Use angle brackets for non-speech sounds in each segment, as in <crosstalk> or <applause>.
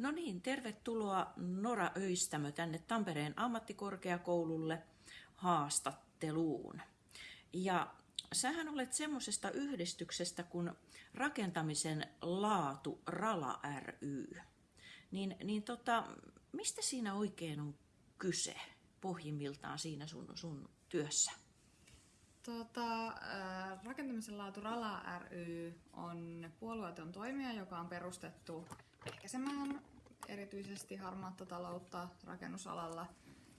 No niin, tervetuloa Nora Öistämö tänne Tampereen ammattikorkeakoululle haastatteluun. Ja sähän olet semmoisesta yhdistyksestä kuin Rakentamisen laatu Rala ry. Niin, niin tota, mistä siinä oikein on kyse pohjimmiltaan siinä sun, sun työssä? Tota, äh, rakentamisen laatu Rala ry on puolueeton toimija, joka on perustettu ehkäisemään erityisesti harmaatta taloutta rakennusalalla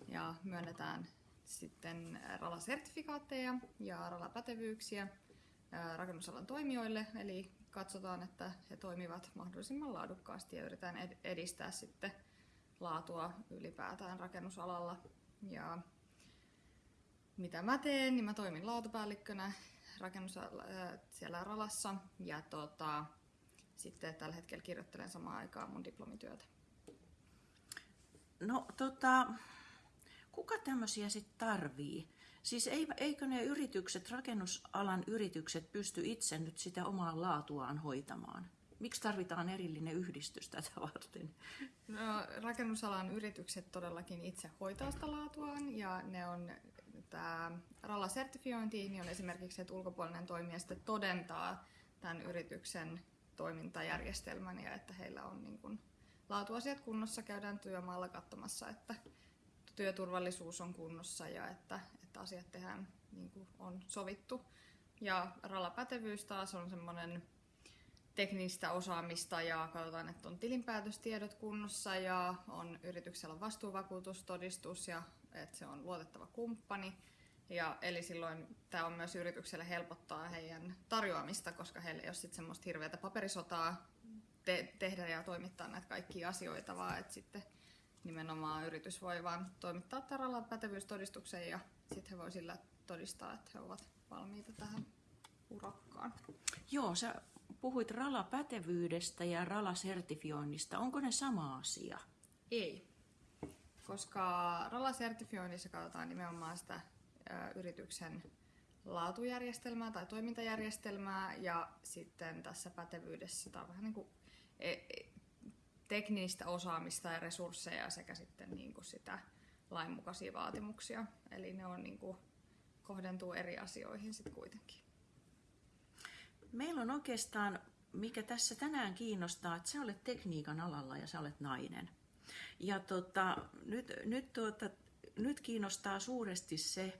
ja myönnetään sitten RALA-sertifikaatteja ja RALA-pätevyyksiä rakennusalan toimijoille, eli katsotaan, että he toimivat mahdollisimman laadukkaasti ja yritetään edistää sitten laatua ylipäätään rakennusalalla. Ja mitä mä teen, niin mä toimin laatupäällikkönä rakennus siellä Ralassa ja tota, sitten tällä hetkellä kirjoittelen samaan aikaan mun diplomityötä. No tota, kuka tämmöisiä sitten tarvii? Siis eikö ne yritykset, rakennusalan yritykset pysty itse nyt sitä omaa laatuaan hoitamaan? Miksi tarvitaan erillinen yhdistys tätä varten? No, rakennusalan yritykset todellakin itse hoitaa sitä laatuaan ja ne on tämä RALA-sertifiointi niin on esimerkiksi, että ulkopuolinen toimija sitten todentaa tämän yrityksen toimintajärjestelmän ja että heillä on niin kuin laatuasiat kunnossa, käydään työmaalla katsomassa, että työturvallisuus on kunnossa ja että, että asiat tehdään niin kuin on sovittu. Ja RALA-pätevyys taas on semmoinen teknistä osaamista ja katsotaan, että on tilinpäätöstiedot kunnossa ja on yrityksellä vastuuvakuutustodistus ja että se on luotettava kumppani. Ja eli silloin tämä on myös yritykselle helpottaa heidän tarjoamista, koska heillä ei ole sitten semmoista hirveätä paperisotaa te- tehdä ja toimittaa näitä kaikkia asioita, vaan että sitten nimenomaan yritys voi vaan toimittaa taralla pätevyystodistuksen ja sitten he voi sillä todistaa, että he ovat valmiita tähän urakkaan. Joo, sä puhuit RALA-pätevyydestä ja RALA-sertifioinnista. Onko ne sama asia? Ei, koska RALA-sertifioinnissa katsotaan nimenomaan sitä ä, yrityksen laatujärjestelmää tai toimintajärjestelmää ja sitten tässä pätevyydessä tämä on vähän niin kuin teknistä osaamista ja resursseja sekä sitten niin kuin sitä lainmukaisia vaatimuksia. Eli ne on niin kuin, kohdentuu eri asioihin sitten kuitenkin. Meillä on oikeastaan, mikä tässä tänään kiinnostaa, että sä olet tekniikan alalla ja sä olet nainen. Ja tota, nyt, nyt, tuota, nyt kiinnostaa suuresti se,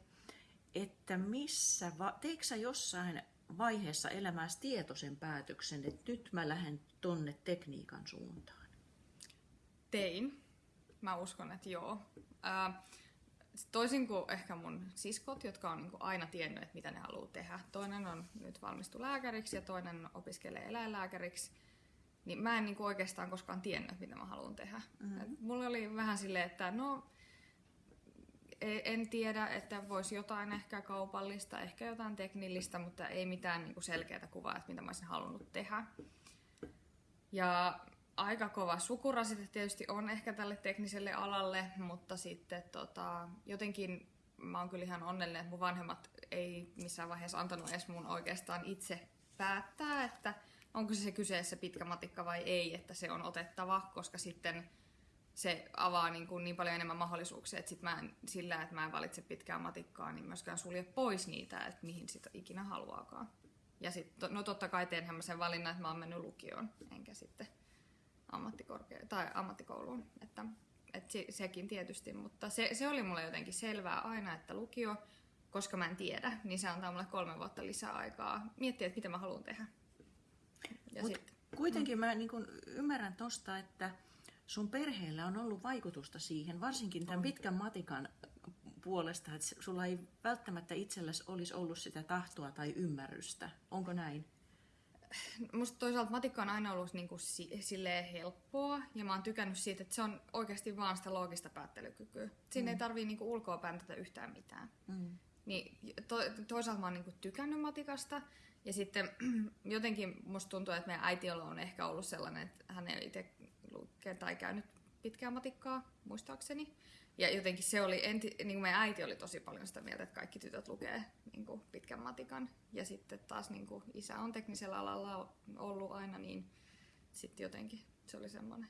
että missä, teikö sä jossain vaiheessa elämässä tietoisen päätöksen, että nyt mä lähden tonne tekniikan suuntaan? Tein. Mä uskon, että joo. Ää, toisin kuin ehkä mun siskot, jotka on niin aina tiennyt, että mitä ne haluaa tehdä. Toinen on nyt valmistu lääkäriksi ja toinen opiskelee eläinlääkäriksi. Niin mä en niin oikeastaan koskaan tiennyt, mitä mä haluan tehdä. Mm-hmm. mulla oli vähän silleen, että no en tiedä, että voisi jotain ehkä kaupallista, ehkä jotain teknillistä, mutta ei mitään niin selkeää kuvaa, että mitä mä olisin halunnut tehdä. Ja aika kova sukurasite tietysti on ehkä tälle tekniselle alalle, mutta sitten tota, jotenkin mä oon kyllä ihan onnellinen, että mun vanhemmat ei missään vaiheessa antanut edes mun oikeastaan itse päättää, että onko se, se kyseessä pitkä matikka vai ei, että se on otettava, koska sitten se avaa niin, kuin niin paljon enemmän mahdollisuuksia, että sit mä en, sillä, että mä en valitse pitkää matikkaa, niin myöskään sulje pois niitä, että mihin sitä ikinä haluaakaan. Ja sitten, no totta kai teenhän mä sen valinnan, että mä oon mennyt lukioon, enkä sitten ammattikorkea- tai ammattikouluun. Että, että se, sekin tietysti, mutta se, se oli mulle jotenkin selvää aina, että lukio, koska mä en tiedä, niin se antaa mulle kolme vuotta lisää aikaa miettiä, että mitä mä haluan tehdä. Ja Mut sit, kuitenkin mm. mä niin kun ymmärrän tosta, että sun perheellä on ollut vaikutusta siihen, varsinkin tämän on. pitkän matikan puolesta, että sulla ei välttämättä itsellesi olisi ollut sitä tahtoa tai ymmärrystä. Onko näin? musta toisaalta matikka on aina ollut niin kuin silleen helppoa ja mä oon tykännyt siitä, että se on oikeasti vaan sitä loogista päättelykykyä. Siinä mm. ei tarvii niin ulkoa pääntätä yhtään mitään. Mm. Niin to, toisaalta mä oon niin kuin tykännyt matikasta ja sitten <clears throat> jotenkin musta tuntuu, että meidän äiti on ehkä ollut sellainen, että hän ei itse tai käynyt pitkää matikkaa, muistaakseni. Ja jotenkin se oli, enti, niin kuin meidän äiti oli tosi paljon sitä mieltä, että kaikki tytöt lukee niin kuin pitkän matikan. Ja sitten taas niin kuin isä on teknisellä alalla ollut aina, niin sitten jotenkin se oli semmoinen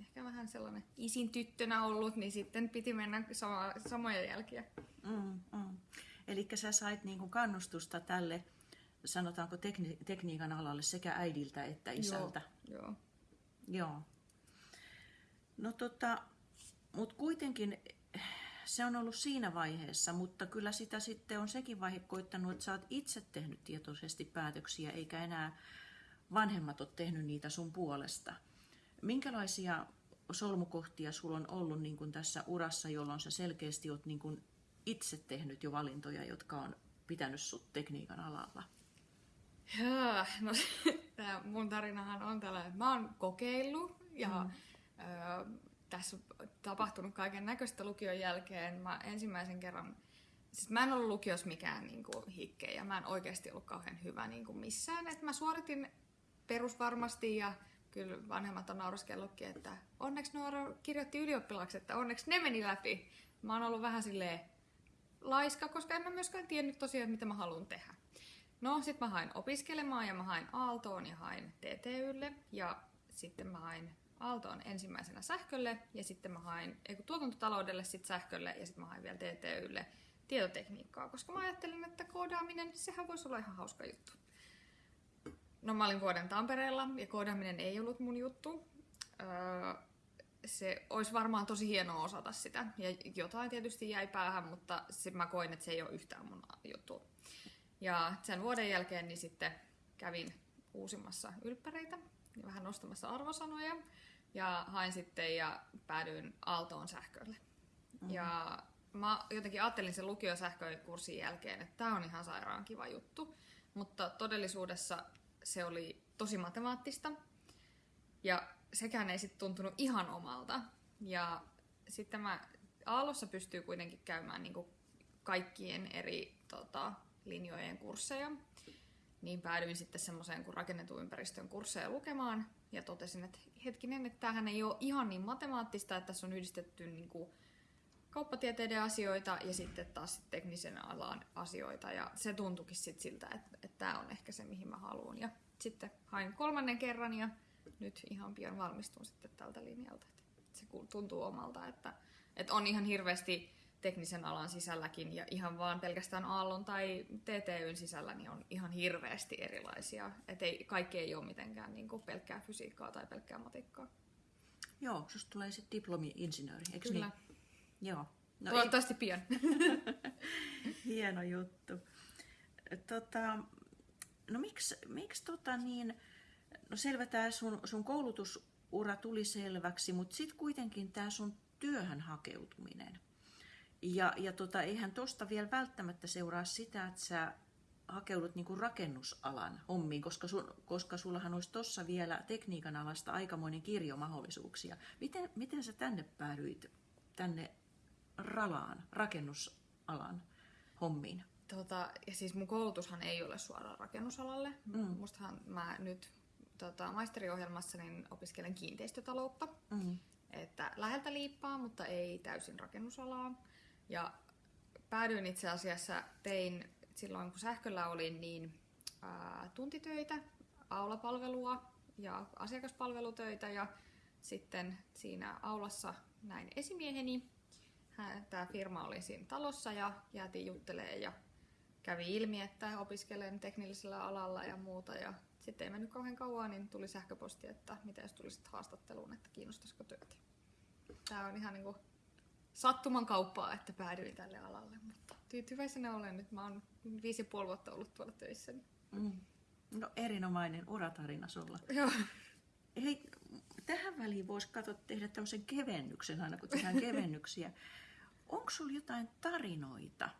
ehkä vähän sellainen isin tyttönä ollut, niin sitten piti mennä sama, samoja jälkiä. Mm, mm. Eli sä sait niinku kannustusta tälle, sanotaanko tekni- tekniikan alalle sekä äidiltä että isältä. Joo, joo. Joo. No tota, mutta kuitenkin se on ollut siinä vaiheessa, mutta kyllä sitä sitten on sekin vaihe koittanut, että sä oot itse tehnyt tietoisesti päätöksiä, eikä enää vanhemmat ole tehnyt niitä sun puolesta. Minkälaisia solmukohtia sulla on ollut niin kuin tässä urassa, jolloin sä selkeästi oot niin kuin itse tehnyt jo valintoja, jotka on pitänyt sut tekniikan alalla? Jaa, no <laughs> tämä mun tarinahan on tällainen, että mä oon kokeillut ja mm. Tässä on tapahtunut kaiken näköistä lukion jälkeen. Mä ensimmäisen kerran, siis mä en ollut lukios mikään niin kuin, hikke ja mä en oikeasti ollut kauhean hyvä niin kuin missään. Et mä suoritin perusvarmasti ja kyllä vanhemmat on että onneksi Noora kirjoitti ylioppilaksi, että onneksi ne meni läpi. Mä oon ollut vähän silleen laiska, koska en mä myöskään tiennyt tosiaan, mitä mä haluan tehdä. No, sit mä hain opiskelemaan ja mä hain Aaltoon ja hain TTYlle ja sitten mä hain Aaltoon ensimmäisenä sähkölle ja sitten mä hain ei tuotantotaloudelle sit sähkölle ja sitten mä hain vielä TTYlle tietotekniikkaa, koska mä ajattelin, että koodaaminen, sehän voisi olla ihan hauska juttu. No mä olin vuoden Tampereella ja koodaaminen ei ollut mun juttu. Öö, se olisi varmaan tosi hienoa osata sitä. Ja jotain tietysti jäi päähän, mutta sit mä koin, että se ei ole yhtään mun juttu. Ja sen vuoden jälkeen niin sitten kävin uusimmassa ylppäreitä vähän nostamassa arvosanoja. Ja hain sitten ja päädyin Aaltoon sähkölle. Mm-hmm. Ja mä jotenkin ajattelin sen lukiosähkökurssin jälkeen, että tämä on ihan sairaan kiva juttu. Mutta todellisuudessa se oli tosi matemaattista. Ja sekään ei sitten tuntunut ihan omalta. Ja sitten mä Aallossa pystyy kuitenkin käymään niin kaikkien eri tota, linjojen kursseja. Niin päädyin sitten semmoiseen kuin rakennetun ympäristön kursseja lukemaan ja totesin, että hetkinen, että tämähän ei ole ihan niin matemaattista, että tässä on yhdistetty niin kuin kauppatieteiden asioita ja sitten taas teknisen alan asioita. Ja se tuntuikin sitten siltä, että, että tämä on ehkä se, mihin mä haluan. Ja sitten hain kolmannen kerran ja nyt ihan pian valmistun sitten tältä linjalta. Se tuntuu omalta, että, että on ihan hirveästi teknisen alan sisälläkin ja ihan vaan pelkästään Aallon tai TTYn sisällä niin on ihan hirveästi erilaisia. Että ei, kaikki ei ole mitenkään niin kuin pelkkää fysiikkaa tai pelkkää matikkaa. Joo, susta tulee sitten diplomi-insinööri, eikö Kyllä. niin? Joo. No Toivottavasti ei... pian. <laughs> Hieno juttu. Tota, no miksi, miksi tota niin, no selvä tämä sun, sun koulutusura tuli selväksi, mutta sitten kuitenkin tämä sun työhön hakeutuminen – ja, ja tota, eihän tuosta vielä välttämättä seuraa sitä, että sä hakeudut niinku rakennusalan hommiin, koska, sun, koska sullahan olisi tuossa vielä tekniikan alasta aikamoinen kirjo mahdollisuuksia. Miten, miten sä tänne päädyit, tänne ralaan, rakennusalan hommiin? Tota, ja siis mun koulutushan ei ole suoraan rakennusalalle. Mm. Mustahan mä nyt tota, maisteriohjelmassa niin opiskelen kiinteistötaloutta. Mm. Että läheltä liippaa, mutta ei täysin rakennusalaa. Ja päädyin itse asiassa, tein silloin kun sähköllä olin, niin ää, tuntitöitä, aulapalvelua ja asiakaspalvelutöitä ja sitten siinä aulassa näin esimieheni. Tämä firma oli siinä talossa ja jäätiin juttelemaan ja kävi ilmi, että opiskelen teknillisellä alalla ja muuta. Ja sitten ei mennyt kauhean kauan, niin tuli sähköposti, että mitä jos tulisit haastatteluun, että kiinnostaisiko työt. Tämä on ihan niin kuin sattuman kauppaa, että päädyin tälle alalle, mutta tyytyväisenä olen nyt. Mä oon viisi ja puoli vuotta ollut tuolla töissä. Mm. No erinomainen uratarina sulla. <laughs> Joo. Hei, tähän väliin voisi katsoa tehdä tämmöisen kevennyksen aina, kun tehdään <laughs> kevennyksiä. Onko sulla jotain tarinoita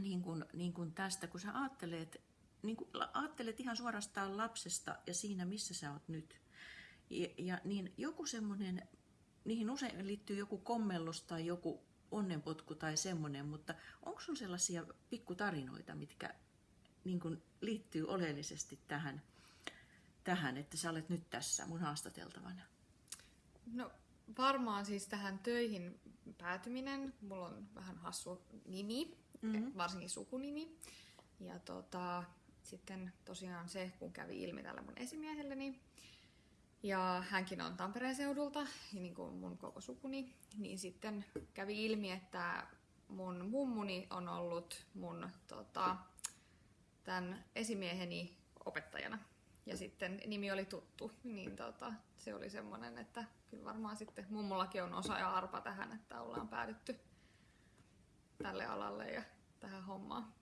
niin kuin, niin kuin tästä, kun sä ajattelet, niin kuin, ajattelet ihan suorastaan lapsesta ja siinä, missä sä oot nyt. Ja, ja niin joku semmoinen niihin usein liittyy joku kommellus tai joku onnenpotku tai semmoinen, mutta onko sun sellaisia pikkutarinoita, mitkä niin kun liittyy oleellisesti tähän, tähän, että sä olet nyt tässä mun haastateltavana? No varmaan siis tähän töihin päätyminen. Mulla on vähän hassu nimi, mm-hmm. varsinkin sukunimi. Ja tota, sitten tosiaan se, kun kävi ilmi tällä mun esimiehelleni, Ja hänkin on Tampereen seudulta, niin kuin mun koko sukuni. Niin sitten kävi ilmi, että mun mummuni on ollut mun tota, tämän esimieheni opettajana. Ja sitten nimi oli tuttu, niin tota, se oli semmoinen, että kyllä varmaan sitten mummullakin on osa ja arpa tähän, että ollaan päädytty tälle alalle ja tähän hommaan.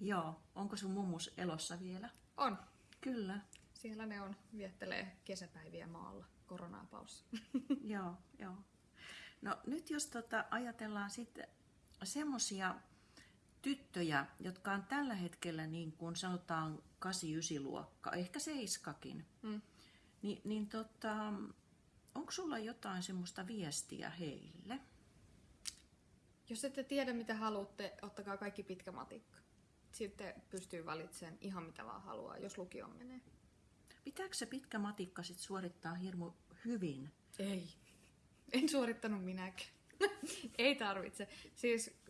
Joo, onko sun mummus elossa vielä? On. Kyllä. Siellä ne on, viettelee kesäpäiviä maalla koronapaussa. <laughs> joo, joo. No nyt jos tota, ajatellaan sitten semmoisia tyttöjä, jotka on tällä hetkellä niin kuin sanotaan 8-9 luokka, ehkä seiskakin, mm. niin, niin tota, onko sulla jotain semmoista viestiä heille? Jos ette tiedä mitä haluatte, ottakaa kaikki pitkä matikka. Sitten pystyy valitsemaan ihan mitä vaan haluaa, jos lukio menee. Pitääkö se pitkä matikka sit suorittaa hirmu hyvin? Ei. En suorittanut minäkään. <laughs> Ei tarvitse. Siis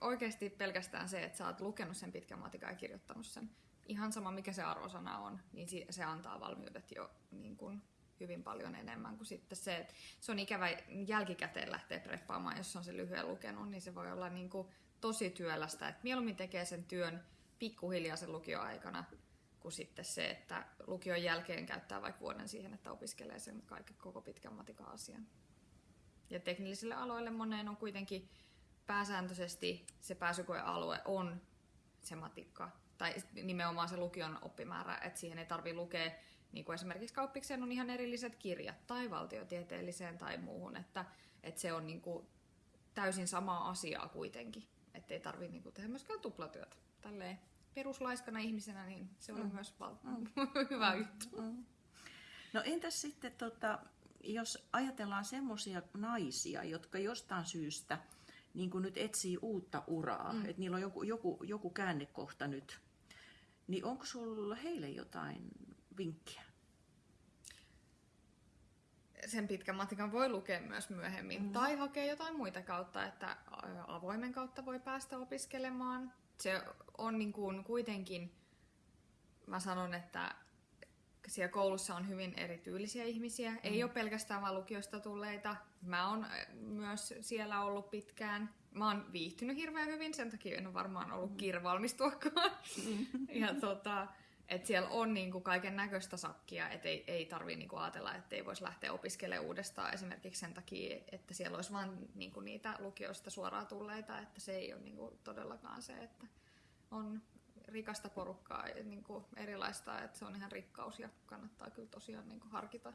oikeasti pelkästään se, että sä oot lukenut sen pitkän matikan ja kirjoittanut sen. Ihan sama mikä se arvosana on, niin se antaa valmiudet jo niin kuin hyvin paljon enemmän kuin sitten se, että se on ikävä jälkikäteen lähteä preppaamaan, jos on se lyhyen lukenut, niin se voi olla niin kuin tosi työlästä. Että mieluummin tekee sen työn pikkuhiljaa sen lukioaikana, kuin sitten se, että lukion jälkeen käyttää vaikka vuoden siihen, että opiskelee sen kaiken koko pitkän matikan asian. Ja teknillisille aloille moneen on kuitenkin pääsääntöisesti se pääsykoealue on se matikka, tai nimenomaan se lukion oppimäärä, että siihen ei tarvitse lukea, niin kuin esimerkiksi kauppikseen on ihan erilliset kirjat tai valtiotieteelliseen tai muuhun, että, että se on niin kuin täysin samaa asiaa kuitenkin, että ei tarvitse niin tehdä myöskään tuplatyötä. Tälleen peruslaiskana ihmisenä, niin se oli mm. myös val- mm. <laughs> hyvä mm. juttu. Mm. No entäs sitten, tota, jos ajatellaan semmoisia naisia, jotka jostain syystä niin kuin nyt etsii uutta uraa, mm. että niillä on joku, joku, joku käännekohta nyt, niin onko sulla heille jotain vinkkiä? Sen pitkän matikan voi lukea myös myöhemmin mm. tai hakea jotain muita kautta, että avoimen kautta voi päästä opiskelemaan. Se on niin kuin kuitenkin, mä sanon, että siellä koulussa on hyvin erityylisiä ihmisiä. Mm. Ei ole pelkästään vaan lukiosta tulleita. Mä oon myös siellä ollut pitkään. Mä oon viihtynyt hirveän hyvin, sen takia en ole varmaan ollut mm. kiire valmistuakaan. Mm. <laughs> ja tota, et siellä on niinku kaiken näköistä sakkia, että ei, ei tarvii niinku ajatella, että ei voisi lähteä opiskelemaan uudestaan esimerkiksi sen takia, että siellä olisi vain niinku niitä lukioista suoraan tulleita, että se ei ole niinku todellakaan se, että on rikasta porukkaa ja niin kuin erilaista, että se on ihan rikkaus ja kannattaa kyllä tosiaan niin kuin harkita,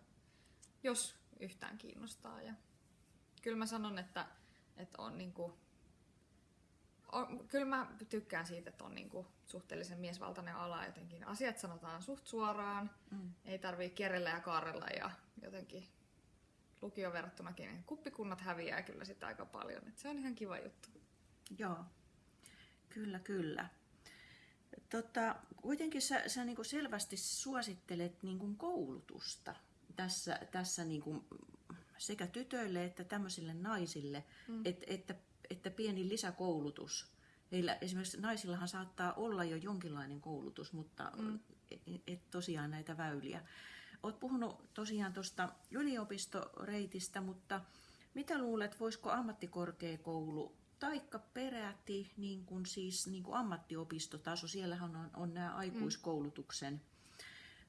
jos yhtään kiinnostaa. Ja kyllä mä sanon, että, että on niin kuin, on, kyllä mä tykkään siitä, että on niin kuin suhteellisen miesvaltainen ala jotenkin. Asiat sanotaan suht suoraan, mm. ei tarvii kierrellä ja kaarella ja jotenkin lukio verrattunakin niin kuppikunnat häviää kyllä sitä aika paljon. Että se on ihan kiva juttu. Joo, kyllä kyllä. Tota, kuitenkin sä, sä niin selvästi suosittelet niin koulutusta tässä, tässä niin sekä tytöille että tämmöisille naisille, mm. että, että, että pieni lisäkoulutus. Heillä esimerkiksi naisillahan saattaa olla jo jonkinlainen koulutus, mutta mm. et, et tosiaan näitä väyliä. Olet puhunut tosiaan tuosta yliopistoreitistä, mutta mitä luulet, voisiko ammattikorkeakoulu taikka peräti niin kuin siis niin kuin ammattiopistotaso, siellähän on, on nämä aikuiskoulutuksen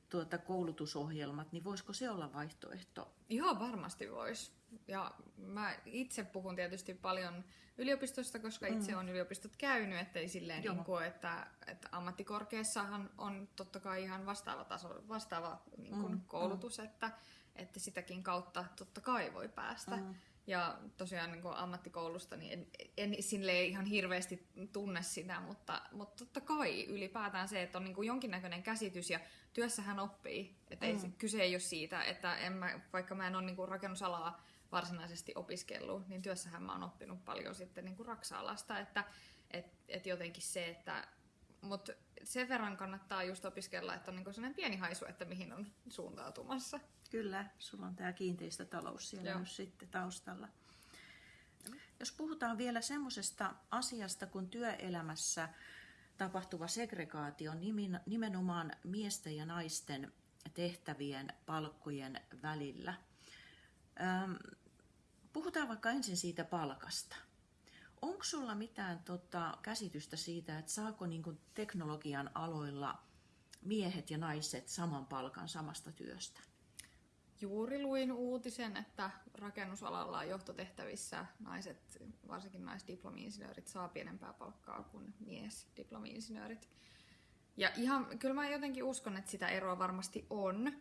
tuota, koulutusohjelmat, niin voisiko se olla vaihtoehto? Ihan varmasti voisi. Ja mä itse puhun tietysti paljon yliopistosta, koska itse mm. olen yliopistot käynyt, ettei silleen niin kuin, että, että ammattikorkeassahan on totta kai ihan vastaava taso, vastaava niin kuin mm. koulutus, mm. Että, että sitäkin kautta totta kai voi päästä. Mm. Ja tosiaan niin kuin ammattikoulusta niin en, en sille ihan hirveästi tunne sitä, mutta, mutta totta kai ylipäätään se, että on niin kuin jonkinnäköinen käsitys ja työssähän oppii. Että mm. ei, kyse ei ole siitä, että en mä, vaikka mä en ole niin kuin rakennusalaa varsinaisesti opiskellut, niin työssähän mä oon oppinut paljon sitten niin kuin raksa-alasta, että et, et jotenkin se, että mutta sen verran kannattaa just opiskella, että on niin sellainen pieni haisu, että mihin on suuntautumassa. Kyllä, sulla on tämä kiinteistötalous siellä Joo. myös sitten taustalla. Jos puhutaan vielä semmoisesta asiasta kuin työelämässä tapahtuva segregaatio, nimenomaan miesten ja naisten tehtävien palkkojen välillä. Puhutaan vaikka ensin siitä palkasta. Onko sulla mitään tota, käsitystä siitä, että saako niin teknologian aloilla miehet ja naiset saman palkan samasta työstä? Juuri luin uutisen, että rakennusalalla johtotehtävissä naiset, varsinkin naisdiplomi-insinöörit, saa pienempää palkkaa kuin miesdiplomi-insinöörit. Ja ihan, kyllä mä jotenkin uskon, että sitä eroa varmasti on,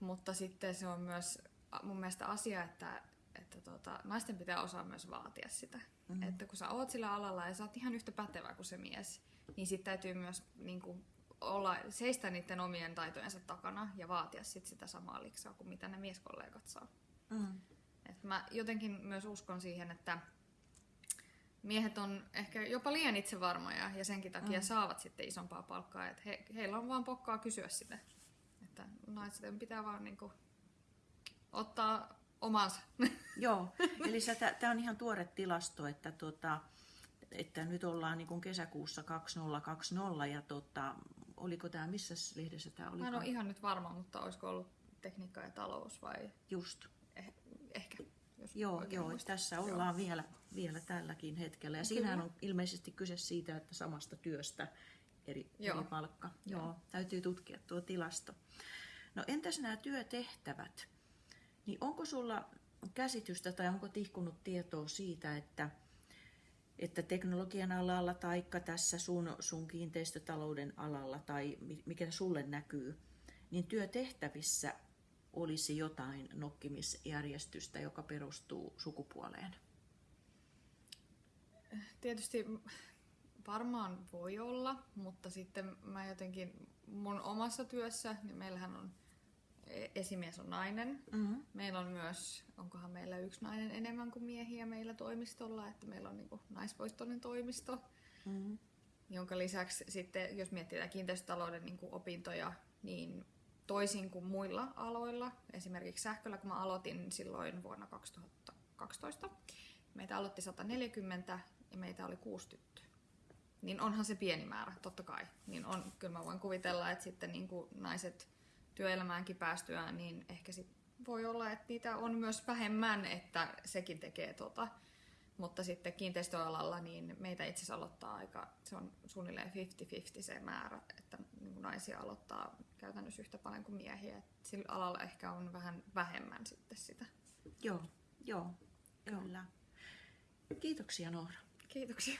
mutta sitten se on myös mun mielestä asia, että, että tota, naisten pitää osaa myös vaatia sitä. Mm-hmm. Että kun sä oot sillä alalla ja sä oot ihan yhtä pätevä kuin se mies, niin sitten täytyy myös niin kuin, olla, seistä niiden omien taitojensa takana ja vaatia sit sitä samaa liksaa kuin mitä ne mieskollegat saa. Mm. Et mä jotenkin myös uskon siihen, että miehet on ehkä jopa liian itsevarmoja ja senkin takia mm. saavat sitten isompaa palkkaa. Et he, heillä on vaan pokkaa kysyä sitä. Että naisten pitää vaan niinku ottaa omansa. <laughs> Joo, eli tämä on ihan tuore tilasto, että, tota, että nyt ollaan niin kesäkuussa 2020 ja tota, oliko tämä, missä lehdessä tämä oli? Mä en ole ihan nyt varma, mutta olisiko ollut tekniikka ja talous vai? Just. Eh, ehkä. Joo, joo tässä ollaan joo. Vielä, vielä tälläkin hetkellä. Ja siinähän on ilmeisesti kyse siitä, että samasta työstä eri, joo. eri palkka. Joo. joo, täytyy tutkia tuo tilasto. No entäs nämä työtehtävät? Niin onko sulla käsitystä tai onko tihkunut tietoa siitä, että, että teknologian alalla tai tässä sun, sun kiinteistötalouden alalla tai mikä sulle näkyy, niin työtehtävissä olisi jotain nokkimisjärjestystä, joka perustuu sukupuoleen? Tietysti varmaan voi olla, mutta sitten mä jotenkin mun omassa työssä, niin meillähän on esimies on nainen. Mm-hmm. Meillä on myös, onkohan meillä yksi nainen enemmän kuin miehiä meillä toimistolla, että meillä on niin kuin naisvoistoinen toimisto. Mm-hmm. Jonka lisäksi sitten, jos miettii kiinteistötalouden niin kuin opintoja, niin toisin kuin muilla aloilla, esimerkiksi sähköllä, kun mä aloitin silloin vuonna 2012, meitä aloitti 140 ja meitä oli kuusi tyttöä. Niin onhan se pieni määrä, totta kai. Niin on, kyllä mä voin kuvitella, että sitten niin kuin naiset työelämäänkin päästyään, niin ehkä sit voi olla, että niitä on myös vähemmän, että sekin tekee tota. Mutta sitten kiinteistöalalla niin meitä itse asiassa aloittaa aika, se on suunnilleen 50-50 se määrä, että niin naisia aloittaa käytännössä yhtä paljon kuin miehiä. Et sillä alalla ehkä on vähän vähemmän sitten sitä. Joo, joo, kyllä. Kiitoksia Noora. Kiitoksia.